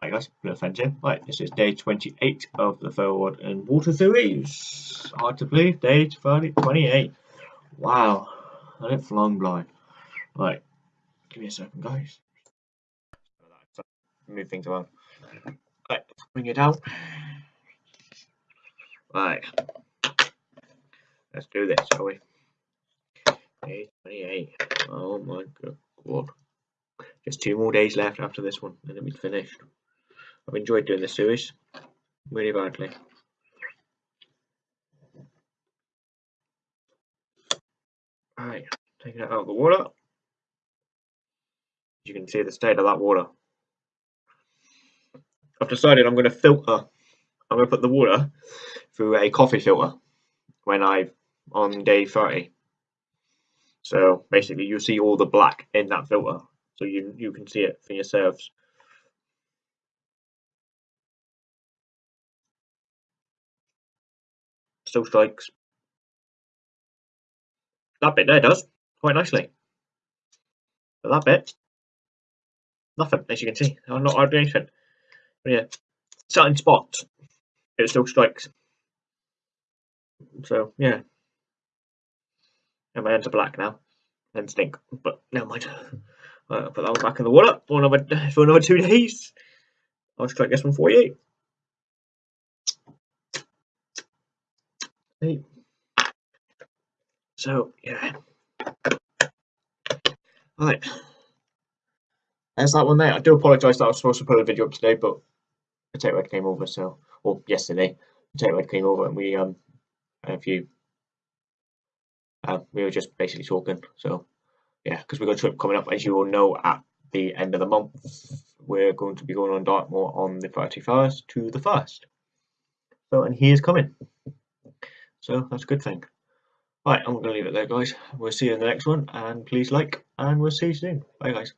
Hi guys, Friends here. Right, this is day 28 of the Ferro Rod and Water Series. Hard to believe, day 28. Wow, let it flown by. Right, give me a second, guys. Move things around. Right, bring it out. Right, let's do this, shall we? Day 28. Oh my god. Just two more days left after this one, and it'll be finished. I've enjoyed doing this series really badly. Right, taking it out of the water. You can see the state of that water. I've decided I'm going to filter. I'm going to put the water through a coffee filter when I on day 30. So basically, you see all the black in that filter, so you you can see it for yourselves. Still strikes. That bit there does, quite nicely. But that bit, nothing, as you can see. I'm not hardly anything. But yeah, certain spots, it still strikes. So, yeah. And my hands are black now. And stink. But never mind. I'll put that one back in the water for another, for another two days. I'll strike this one for you. Right. So yeah. Right. There's that one there. I do apologise that I was supposed to put a video up today, but Potato Red came over, so or yesterday, Potato Red came over and we um had a few uh, we were just basically talking. So yeah, because we've got a trip coming up, as you all know, at the end of the month. We're going to be going on Dartmoor on the 31st to the 1st. So, and he is coming. So that's a good thing. Right, I'm going to leave it there, guys. We'll see you in the next one, and please like, and we'll see you soon. Bye, guys.